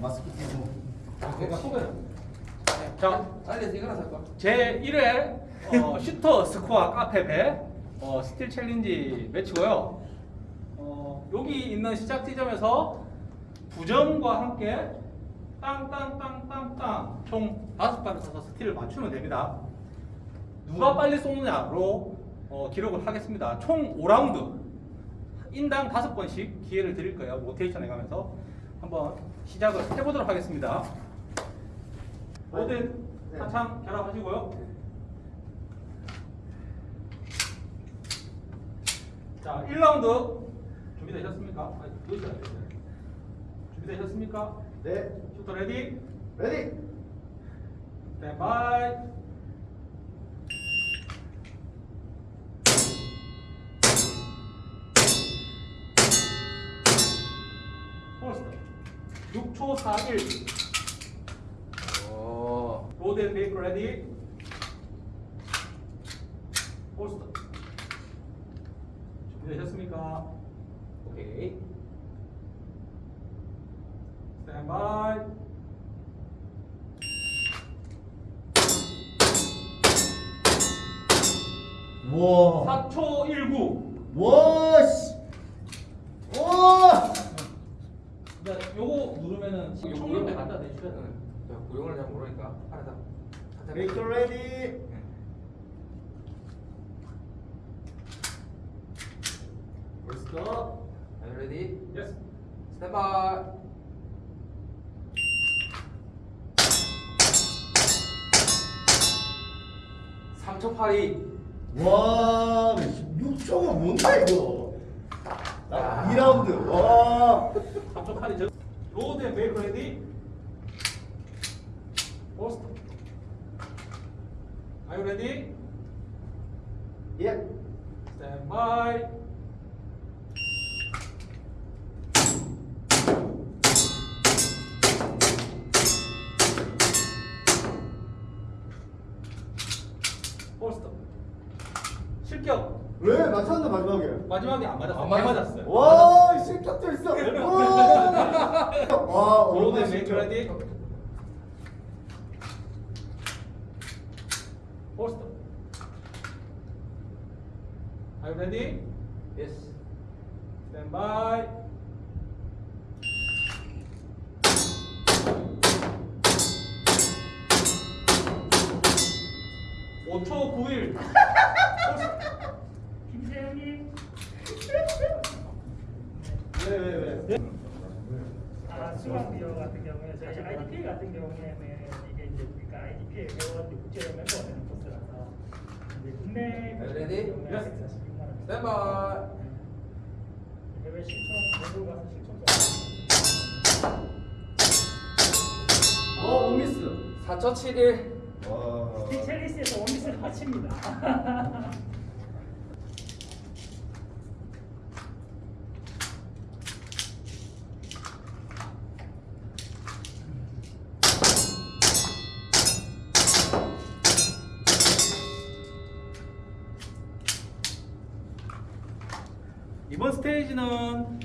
마스크 끼고. 내가 소개를. 자, 알려서 이거나 살까? 제 1회 어, 슈터 스코어 카페 배 어, steel challenge match고요. 어, 여기 있는 시작 지점에서 부저음과 함께 땅땅땅땅땅 총 다섯 발을 써서 steel을 맞추면 됩니다. 누가 빨리 쏘느냐로 어, 기록을 하겠습니다. 총 5라운드 인당 다섯 번씩 기회를 드릴 거예요. 로테이션 해가면서 한번 시작을 해보도록 하겠습니다. 모든 네. 탄창 결합하시고요. 자, 1라운드 준비되셨습니까? 준비되셨습니까? 네. Shooter ready, ready. Standby. 6초 41 오. 로드 앤 메이크 레디 폴스터 준비되셨습니까? 오케이 스탠바이 와. 4초 19 와 씨. 와. 자, 요거 총력에 누르면 갖다 대주셔야. 야, 구령을 잘 모르니까 알아서. Make ready. 벌써. Are you ready? Yes Stand by. 삼초 팔이. 와. 6초가 뭔가 이거. 나 2라운드. 와. 3초 저 로드 앤 메이크 레디 폴 마지막에? 안 맞았어요. 안안 맞았어요. 와, 실격도 있어. 와. 와, 로드 얼마나 앤 메이크 실격. 레디. 폴스터. Are you ready? Yes. Stand by. 오초 9일. 아, 수강비용 같은 경우에 저희 IDPA 같은 경우에는 이게 이제 우리가 IDPA 회원 국제 멤버가 되는 코스라서 이제 국내 Are you ready? Yes. 146만 원. Stand by. 해외 실총 외국 가서 실총 어, 원미스. 4초 71. 와. 첼리스에서 원미스를 마칩니다. 이번 스테이지는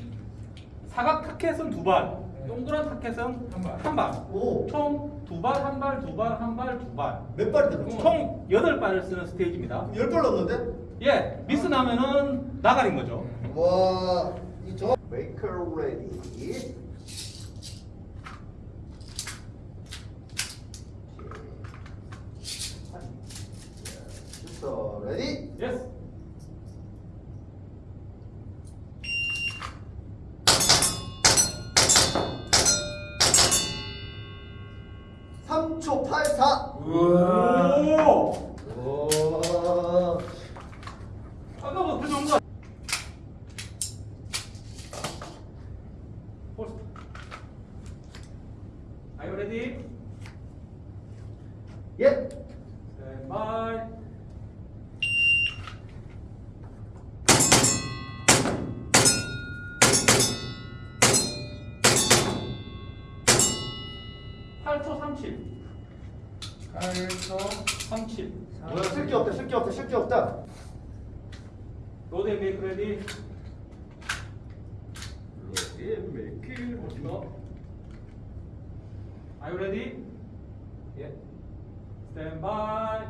사각 타켓은 두 발, 동그란 타켓은 한 발. 한 발. 오. 총 두 발, 한 발, 두 발, 한 발, 두 발. 몇 발인데, 그럼? 총 여덟 발을 쓰는 스테이지입니다. 10발 넣었는데? 예, 미스 나면은 나가린 거죠. 와, 이 저. 메이 3초 84. 오. 오. 아까보다 더 좋은 거. Are you ready? Yep. Stand by. 팔초 삼십. 8초. 37. 뭐야, 쓸게 없다, 쓸게 없다, 쓸게 없다. 로드 앤 메이크 레디. 예, 메이크. 폴스터. Are you ready? 예. Stand by.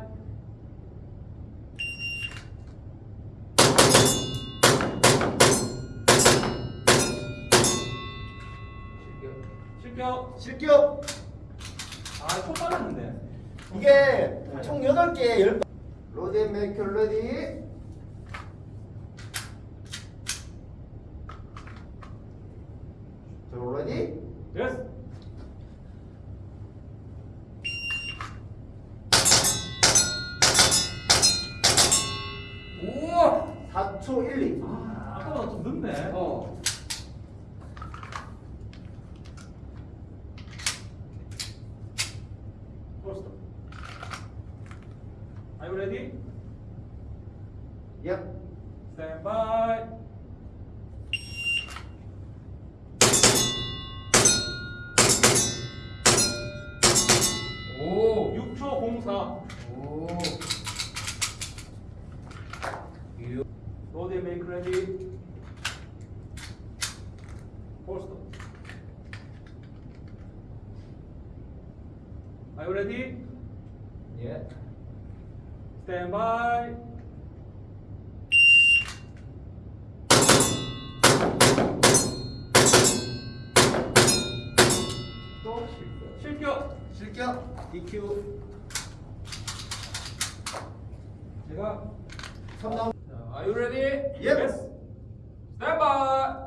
실격. 실격. 실격. 아, 총 빨랐는데. 이게 총 8개 10. 로디 메이커 레디. 자, 레디. Yes. 오. 4초 1, 2. 아, 아까보다 좀 늦네. 어. First. Are you ready? Yep. Stand by. 오. 6초 04. 오. 유. 로드 메이크 레디. First. Are you ready? 예. Stand by. 또 실격. 실격. 실격. DQ. 제가 3라운드. 자, Are you ready? Yep. Yes. Stand by.